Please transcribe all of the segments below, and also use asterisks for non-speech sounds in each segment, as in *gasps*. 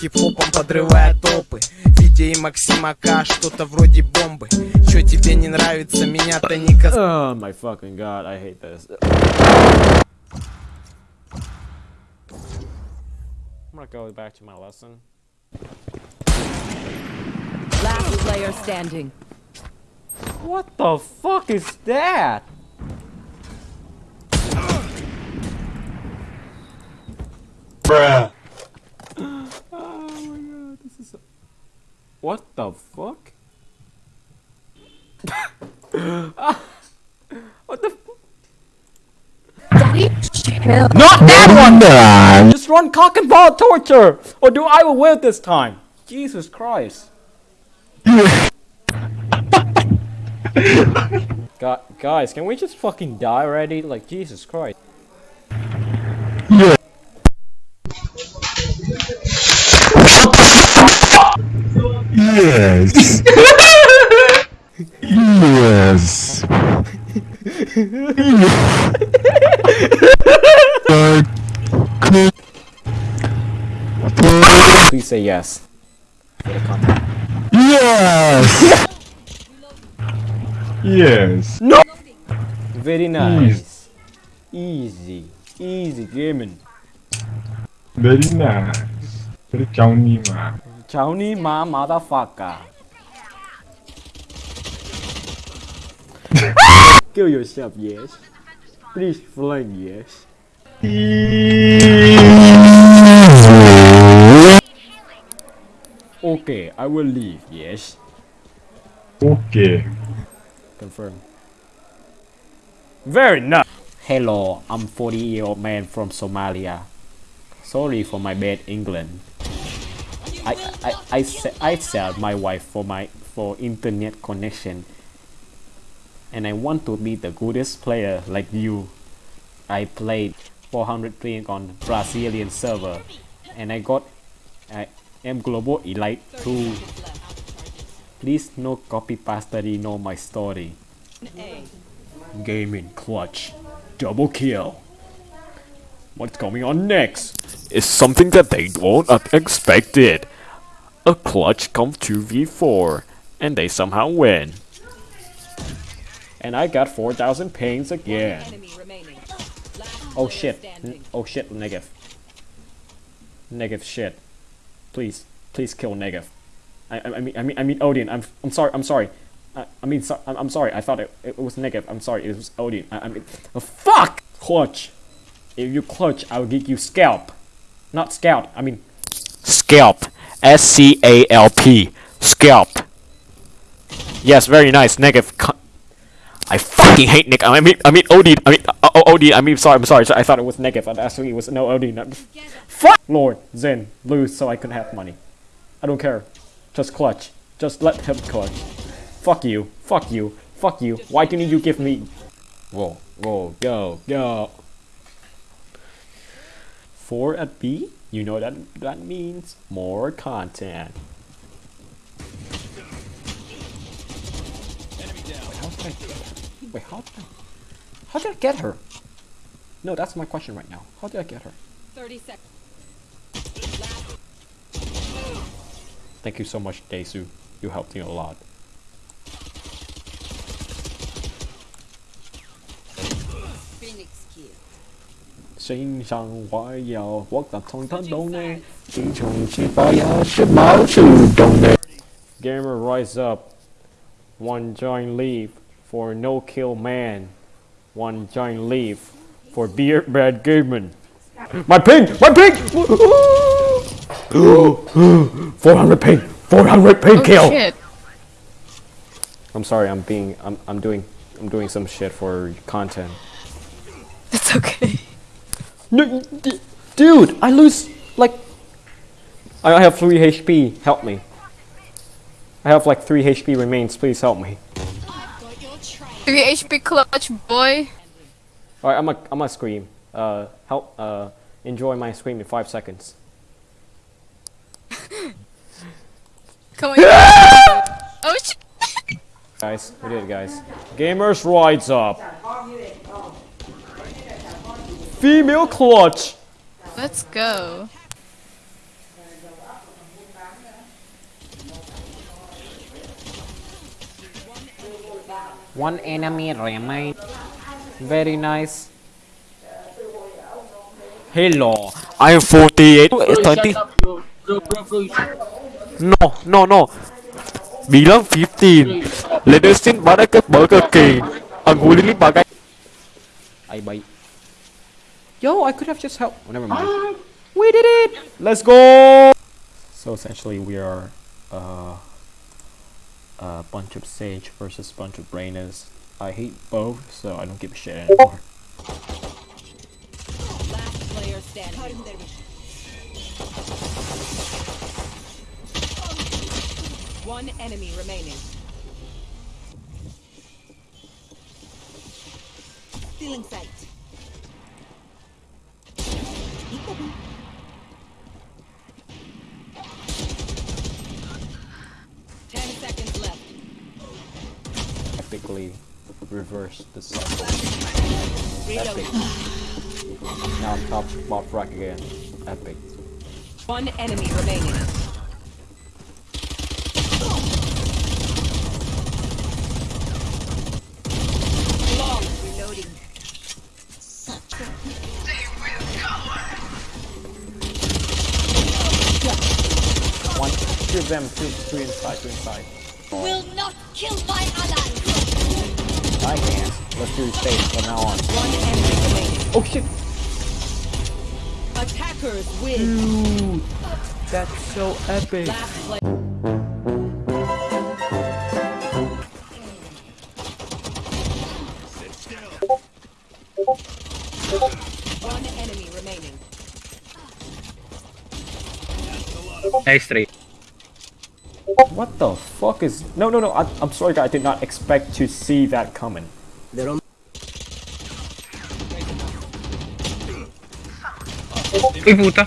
хип-хопом подрывая топы Витя и Максима К, что-то вроде бомбы Чё тебе не нравится, меня-то не касается Oh my fucking god, I hate this. I'm gonna go back to my lesson. Last player standing. What the fuck is that? Bruh. Is. *laughs* What the fuck? *laughs* what the? Not that one! Just run cock and ball torture! Or do I will win this time? Jesus Christ. *laughs* Gu guys, can we just fucking die already? Like, Jesus Christ. Yes. yes. Please say yes. Yes. yes. No. Very nice. Easy. Easy gaming. Very nice. Very chowny mà. Chowny ma motherfucker. *laughs* Kill yourself, yes. Please flank, yes. Okay, I will leave, yes. Okay. Confirm. Very nice. Hello, I'm 40 year old man from Somalia. Sorry for my bad England. I I I, I sell my wife for my for internet connection. And I want to be the goodest player like you. I played 400 playing on Brazilian server and I got I am global elite too. Please no copy pasta know my story. Gaming clutch. Double kill. What's going on next? Is something that they won't have expected. A clutch come 2v4 and they somehow win. And I got 4000 pings again. Oh shit. N- oh shit, negative. Negative shit. Please, please kill negative. I, I, I mean, I mean, I mean, Odin. I'm, I'm sorry. I'm sorry. I, I mean, so, I'm, I'm sorry. I thought it, it was negative. I'm sorry. It was Odin. I, I mean, oh, fuck. Clutch. If you clutch, I'll give you scalp. Not scalp, I mean, scalp. S C A L P. Scalp. Yes, very nice. Negative. I fucking hate Nick. I mean, I mean Odin. I mean, uh, oh, Odin. I mean, sorry. I'm sorry. I thought it was negative. and Actually, it was no Odin. Uh, Fuck. Lord, Zen, lose so I can have money. I don't care. Just clutch. Just let him clutch. Fuck you. Fuck you. Fuck you. Why didn't you give me? Whoa, whoa, go, go. Four at B? You know that that means more content. Wait, how did I get her? Wait, how did I, how did I get her? No, that's my question right now. How did I get her? 30 seconds. Thank you so much, Daisu. You helped me a lot. Phoenix kill. 心上怀有我感通通懂你，自从起发芽是毛主动的。Gamer rise up. One giant leap for no kill man. One giant leap for beer bad gamer. My ping! My ping! *gasps* 400 ping! 400 ping Oh kill! shit. I'm sorry, I'm being, I'm, I'm doing, I'm doing some shit for content. It's okay. No, d- dude, I lose like. I have 3 HP. Help me. I have like 3 HP remains. Please help me. 3 HP clutch, boy. Alright, I'm a, I'm a scream. Uh, help. Uh, enjoy my scream in 5 seconds. *laughs* Come on. *laughs* oh shit. Guys, we did it, guys. Gamers rise up. Female clutch. Let's go. One enemy remain. Very nice. Hello, I am 48. Bro, 30. shut up, bro. Bro, bro, bro, shut up. No, no, no. Bilang 15. Ledesin pada ke Burger King. Ang huli ni bagai. Ay, bye. Yo, I could have just helped. Oh, never mind. We did it! Let's go! So essentially, we are uh, a bunch of Sage versus a bunch of Brainas. I hate both, so I don't give a shit anymore. Last player standing. One enemy remaining. Stealing sight. Ten seconds left. Epically reverse the cycle. Reloading. Now I'm top bot rack again. Epic. One enemy remaining. Them, two, two inside, two inside. will not kill my ally. I can't. Let's do stage from now on. One enemy remaining. Oh shit! Attackers win. That's so epic. Last play. One enemy remaining. Nice try. What the fuck is? No, no, no. I, I'm sorry, guys. I did not expect to see that coming. Uy, puta.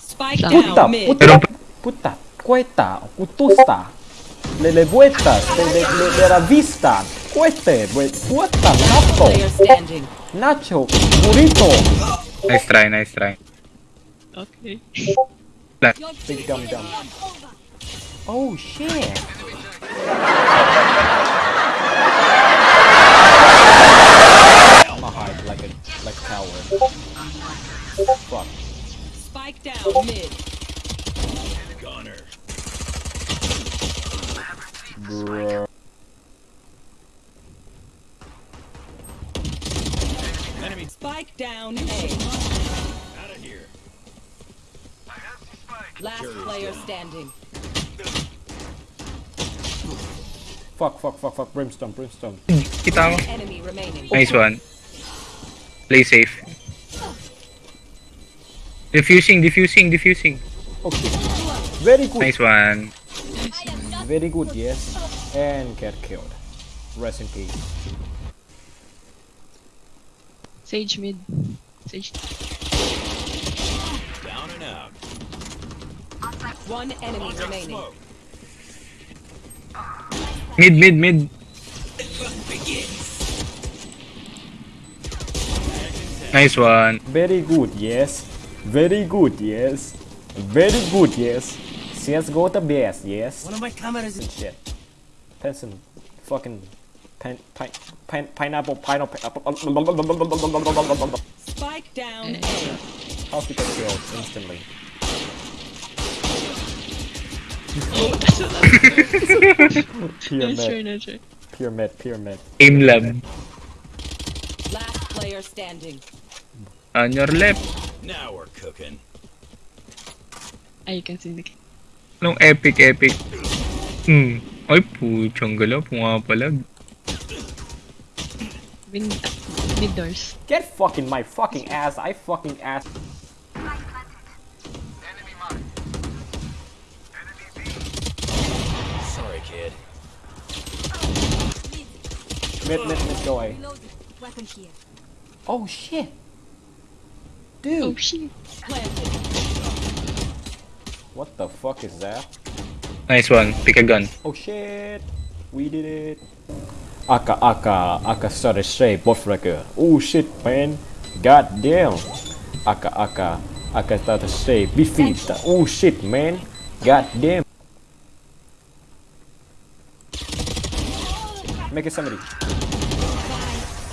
Spike Puta, down mid. puta, puta, cueta, putusta. Le le vueltas, de la vista. Cuete, puta, nacho, nacho, burrito. Nice try, nice try. Okay. Big dumb dumb. Oh shit. I'ma hide like a like a coward. Fuck. Spike down mid. Gunner. Bruh. Spike down A. Out of here. Last player standing. Fuck, fuck, fuck, fuck. Brimstone, brimstone. Kita mo. Enemy remaining. Nice one. Play safe. Diffusing, diffusing, diffusing. Okay. Very good. Nice one. Very good, yes. And get killed. Rest in peace. Sage mid. Sage. Down and out. One enemy remaining. Mid, mid, mid. Nice one. Very good, yes. Very good, yes. Very good, yes. CSGO the best, yes. One of my cameras is shit. Pencil, fucking, pen, pine, pine, pineapple, pineapple. Spike down A. How to get killed instantly? Nice Pyramid, try, nice try. pyramid, pyramid. Aim lab. Last player standing. On your left. Now we're cooking. Ah, you can see the Anong epic, epic. Hmm. Ay, puchang gala. Pumapalag. mid, mid doors. Get fucking my fucking ass. I fucking ass. Mid, mid, mid, go away. Oh shit. Dude! Oh Dude, shit. Planted. what the fuck is that? Nice one. Pick a gun. Oh shit. We did it. Aka, aka, aka started straight, buffrecker. Oh shit, man. God damn. Aka, aka, aka started straight, bifita. Oh shit, man. God damn. Make it somebody.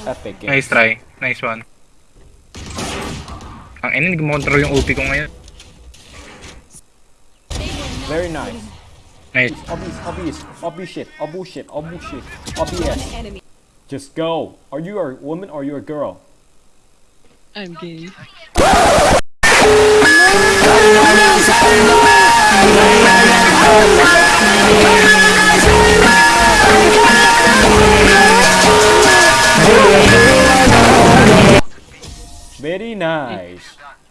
Epic game. Nice try. Nice one. Ang ina, hindi ko makontrol yung OP ko ngayon. Very nice. Nice. Obvious, obvious, obvious shit, oh bullshit, oh bullshit, obvious. Just go. Are you a woman or are you a girl? I'm gay. *laughs*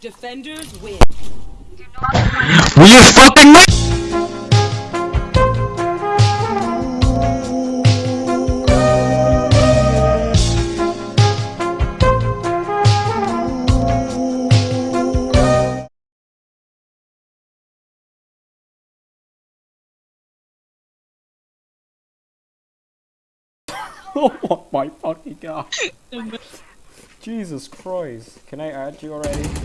Defenders win. Will you fucking *laughs* oh my fucking god. *laughs* Jesus Christ. Can I add you already?